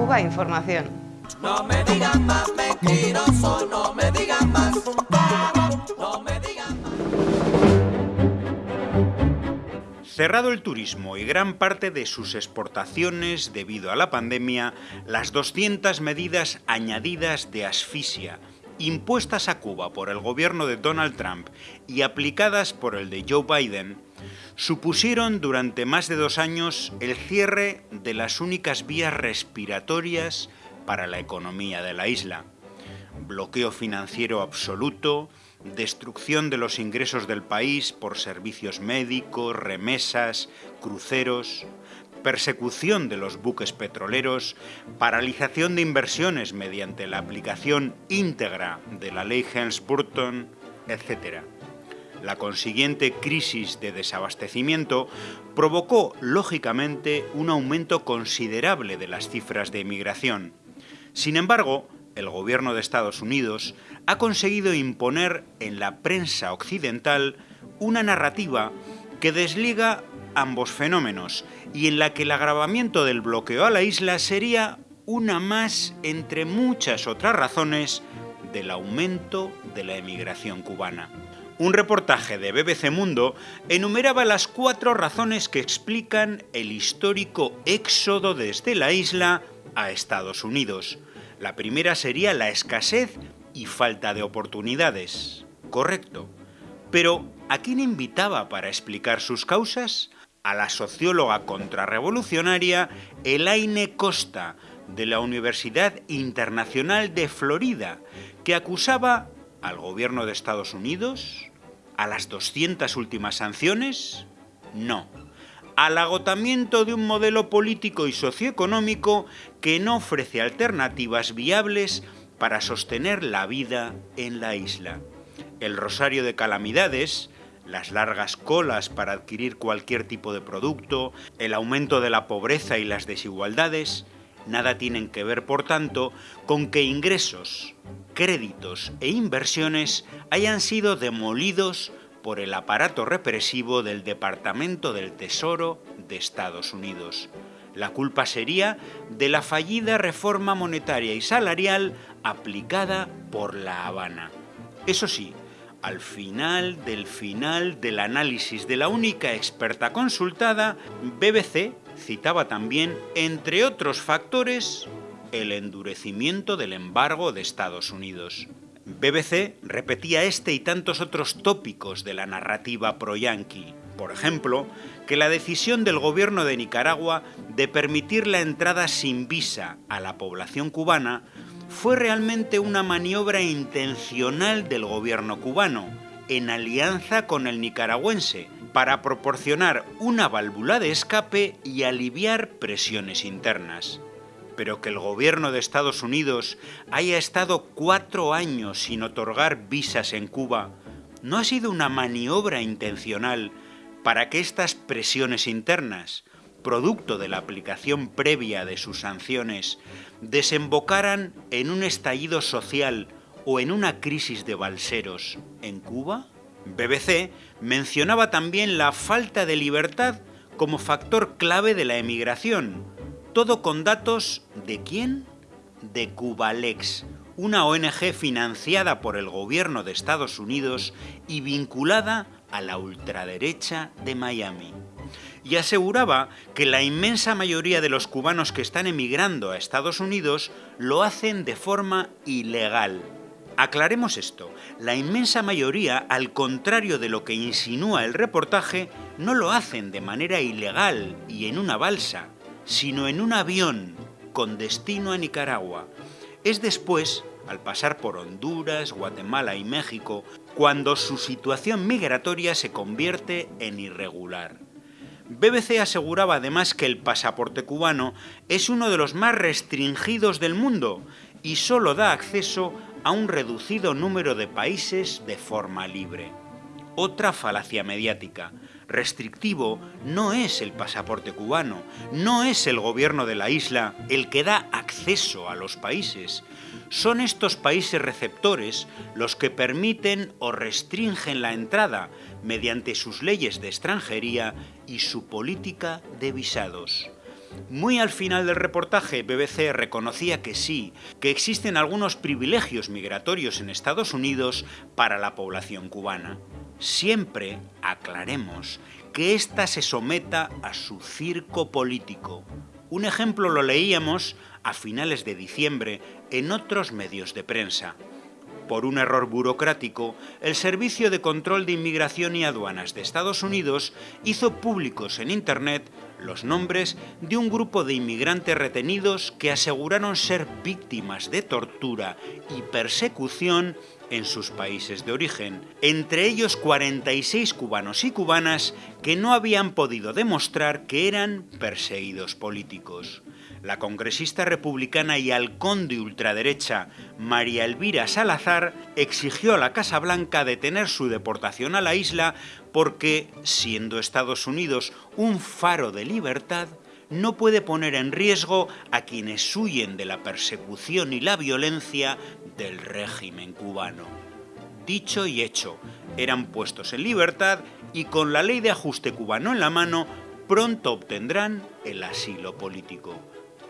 Cuba Información. No me digan más mentiroso, no me digan más. No me digan más. Cerrado el turismo y gran parte de sus exportaciones debido a la pandemia, las 200 medidas añadidas de asfixia impuestas a Cuba por el gobierno de Donald Trump y aplicadas por el de Joe Biden, supusieron durante más de dos años el cierre de las únicas vías respiratorias para la economía de la isla. Bloqueo financiero absoluto, destrucción de los ingresos del país por servicios médicos, remesas, cruceros, persecución de los buques petroleros, paralización de inversiones mediante la aplicación íntegra de la ley Helms-Burton, etc. La consiguiente crisis de desabastecimiento provocó, lógicamente, un aumento considerable de las cifras de emigración. Sin embargo, el gobierno de Estados Unidos ha conseguido imponer en la prensa occidental una narrativa que desliga ambos fenómenos y en la que el agravamiento del bloqueo a la isla sería una más entre muchas otras razones del aumento de la emigración cubana. Un reportaje de BBC Mundo enumeraba las cuatro razones que explican el histórico éxodo desde la isla a Estados Unidos. La primera sería la escasez y falta de oportunidades. Correcto. Pero, ¿a quién invitaba para explicar sus causas? a la socióloga contrarrevolucionaria Elaine Costa, de la Universidad Internacional de Florida, que acusaba al gobierno de Estados Unidos, a las 200 últimas sanciones, no, al agotamiento de un modelo político y socioeconómico que no ofrece alternativas viables para sostener la vida en la isla. El rosario de calamidades, las largas colas para adquirir cualquier tipo de producto, el aumento de la pobreza y las desigualdades, nada tienen que ver, por tanto, con que ingresos, créditos e inversiones hayan sido demolidos por el aparato represivo del Departamento del Tesoro de Estados Unidos. La culpa sería de la fallida reforma monetaria y salarial aplicada por La Habana. Eso sí, al final del final del análisis de la única experta consultada, BBC citaba también, entre otros factores, el endurecimiento del embargo de Estados Unidos. BBC repetía este y tantos otros tópicos de la narrativa pro-yanqui. Por ejemplo, que la decisión del gobierno de Nicaragua de permitir la entrada sin visa a la población cubana fue realmente una maniobra intencional del gobierno cubano, en alianza con el nicaragüense, para proporcionar una válvula de escape y aliviar presiones internas. Pero que el gobierno de Estados Unidos haya estado cuatro años sin otorgar visas en Cuba, no ha sido una maniobra intencional para que estas presiones internas, producto de la aplicación previa de sus sanciones, desembocaran en un estallido social o en una crisis de balseros en Cuba? BBC mencionaba también la falta de libertad como factor clave de la emigración, todo con datos de quién? De Cubalex, una ONG financiada por el gobierno de Estados Unidos y vinculada a la ultraderecha de Miami y aseguraba que la inmensa mayoría de los cubanos que están emigrando a Estados Unidos lo hacen de forma ilegal. Aclaremos esto, la inmensa mayoría, al contrario de lo que insinúa el reportaje, no lo hacen de manera ilegal y en una balsa, sino en un avión con destino a Nicaragua. Es después, al pasar por Honduras, Guatemala y México, cuando su situación migratoria se convierte en irregular. BBC aseguraba además que el pasaporte cubano es uno de los más restringidos del mundo y solo da acceso a un reducido número de países de forma libre. Otra falacia mediática. Restrictivo no es el pasaporte cubano, no es el gobierno de la isla el que da acceso a los países. Son estos países receptores los que permiten o restringen la entrada mediante sus leyes de extranjería y su política de visados. Muy al final del reportaje, BBC reconocía que sí, que existen algunos privilegios migratorios en Estados Unidos para la población cubana. Siempre aclaremos que ésta se someta a su circo político. Un ejemplo lo leíamos a finales de diciembre en otros medios de prensa. Por un error burocrático, el Servicio de Control de Inmigración y Aduanas de Estados Unidos hizo públicos en Internet los nombres de un grupo de inmigrantes retenidos que aseguraron ser víctimas de tortura y persecución en sus países de origen, entre ellos 46 cubanos y cubanas que no habían podido demostrar que eran perseguidos políticos. La congresista republicana y halcón de ultraderecha María Elvira Salazar exigió a la Casa Blanca detener su deportación a la isla porque, siendo Estados Unidos un faro de libertad, no puede poner en riesgo a quienes huyen de la persecución y la violencia del régimen cubano. Dicho y hecho, eran puestos en libertad y con la ley de ajuste cubano en la mano, pronto obtendrán el asilo político.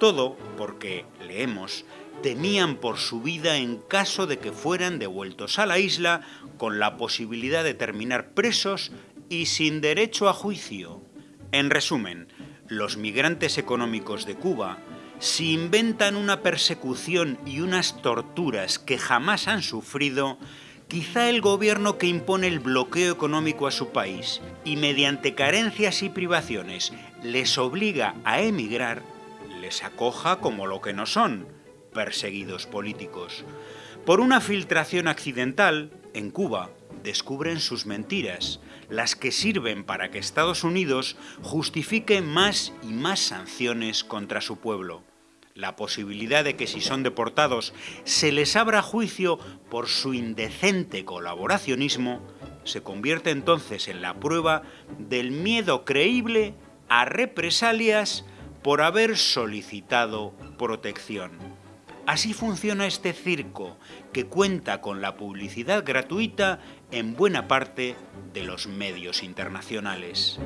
Todo porque, leemos, temían por su vida en caso de que fueran devueltos a la isla con la posibilidad de terminar presos y sin derecho a juicio. En resumen, los migrantes económicos de Cuba, si inventan una persecución y unas torturas que jamás han sufrido, quizá el gobierno que impone el bloqueo económico a su país y mediante carencias y privaciones les obliga a emigrar, les acoja como lo que no son, perseguidos políticos. Por una filtración accidental, en Cuba, descubren sus mentiras, las que sirven para que Estados Unidos justifique más y más sanciones contra su pueblo. La posibilidad de que si son deportados se les abra juicio por su indecente colaboracionismo se convierte entonces en la prueba del miedo creíble a represalias por haber solicitado protección. Así funciona este circo, que cuenta con la publicidad gratuita en buena parte de los medios internacionales.